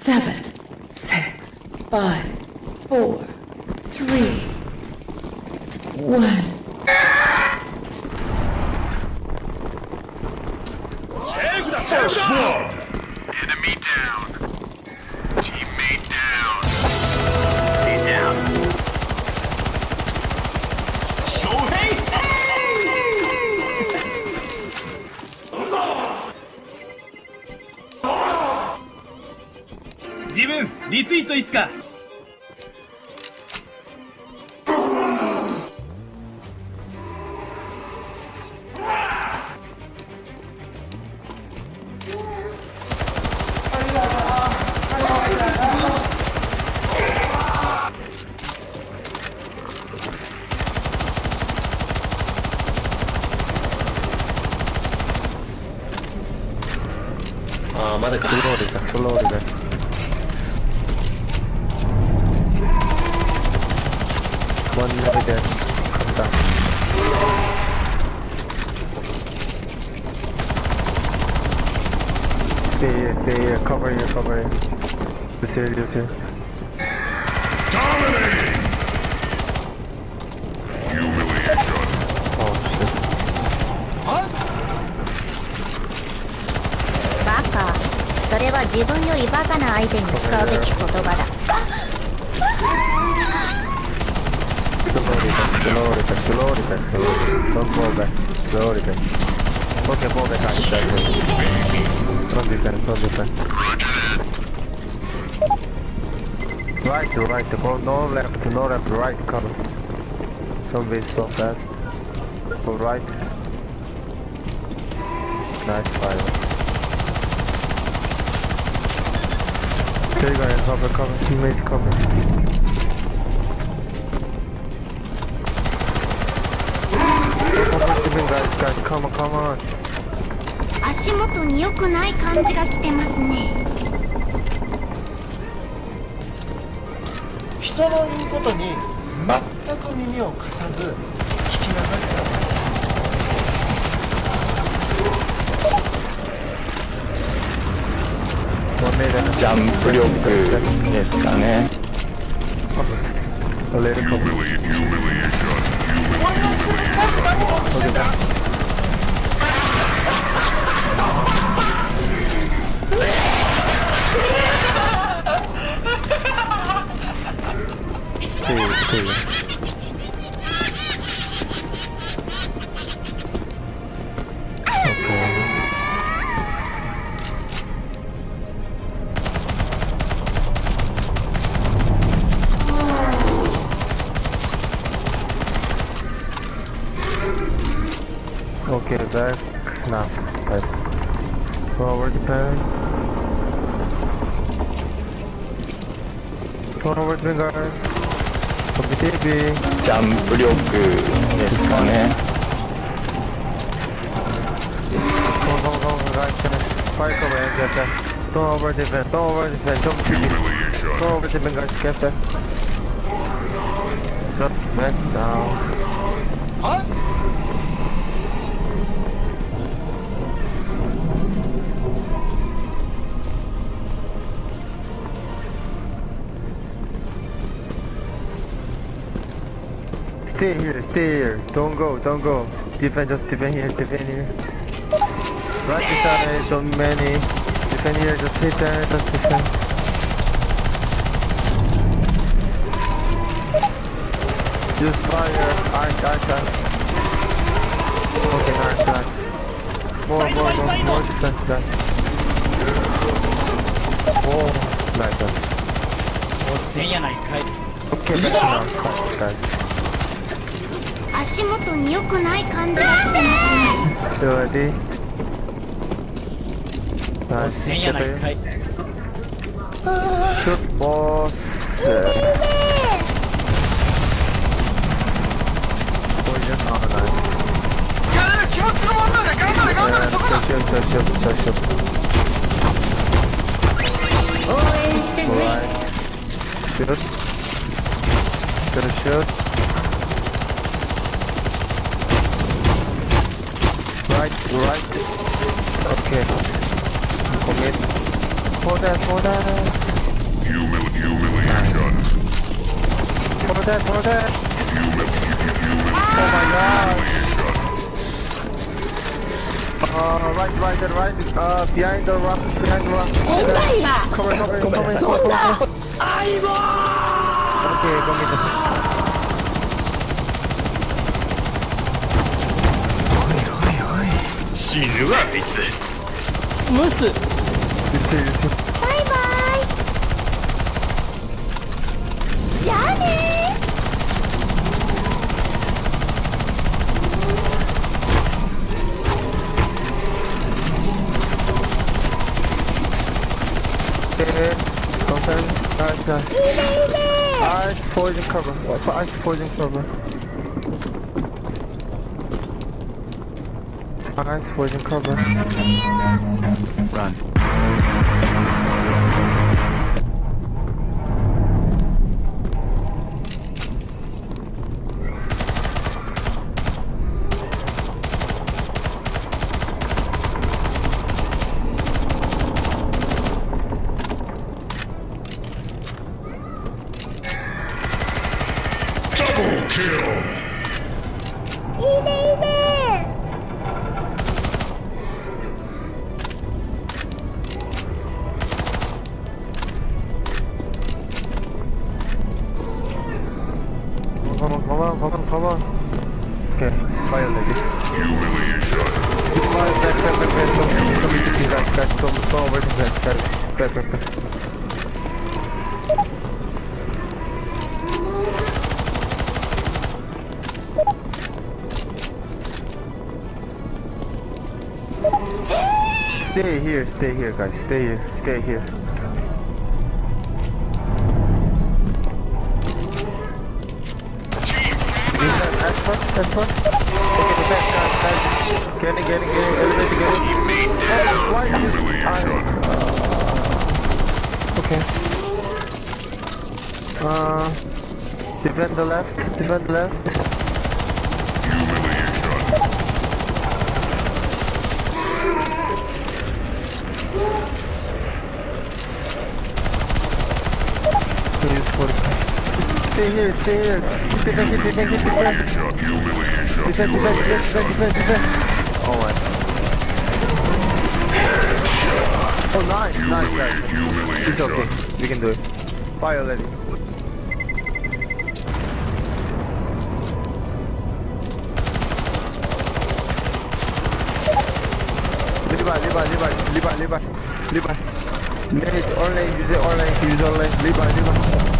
seven, six, five, four, three, one. Enemy リツイートいいっすかああまだかフローリだフローリ だ One minute there. Come down. Stay here, stay here, cover here, cover here. This here, this here. Dominating! Humiliation. Oh shit. バカそれは自分よりバカな相手に使うべき言葉だ Slowly back, slowly back, slowly back. Don't fall back, slowly back. Okay, fall back, I you. Don't defend, don't defend. Right to right, go no left, no left, right cover. Don't so fast. Go right. Nice fire. There you go, cover, cover, teammate cover. Guys, guys, come on, come on. 足元に良くない感じが来てますね。人の言うことに全く耳を貸さず聞き流しちゃう。ジャンプ力ですかね fazer. Forward pen. Forward pen, guys. Copy TV. ジャンプ力ですかね Go, go, go, guys. Finish. Fire cover and get that. Don't over defend. Don't over defend. Don't TV. Humiliation. Don't over defend, guys. Get that. Shut back down. Stay here, stay here. Don't go, don't go. Defend, just defend here, defend here. Right beside so many. Defend here, just hit there, just defend. Use fire, arc, arc, arc. Okay, arc, arc. More, more, more, more, more defense, defense. More, like that. Okay, that's enough, guys. 足元に良くない感じだなんで？ースこれじゃ気持ちの問題頑張れ。頑張れ。そこだ。応援してねよしよしよ Right, right. Okay. Commit. hold that, hold that. Humili- humiliation. Hold that, hold that. Humili- humili- Oh my god. Uh, right, right, and right. Uh, behind the rock, behind the rock. Cover, cover, cover, cover, cover. Okay, go 死ぬわあいつムス.バイバイじゃあね Okay, contact. Nice, nice. Ice poison cover. What for ice poison cover? Ice poison cover. Run. Stay here, stay here, guys. Stay here, stay here. That's fun, that's fun. Okay, the back, guys, guys. Get it, get it, get it, elevator, get it. Teammate down. Why is this Humiliation. Okay. Uh, defend the left, defend the left. Humiliation. Can use 45. Stay here, stay here. Defend, defend, defend. Humiliation. Humiliation. Defend, defend, defend, defend, defend, defend. Oh my. Oh nice, nice. Humiliation. It's okay, we can do it. Fire lady. Levi, Levi, Levi, Levi, Levi, Levi. Manage online, use online, use online. Levi, Levi.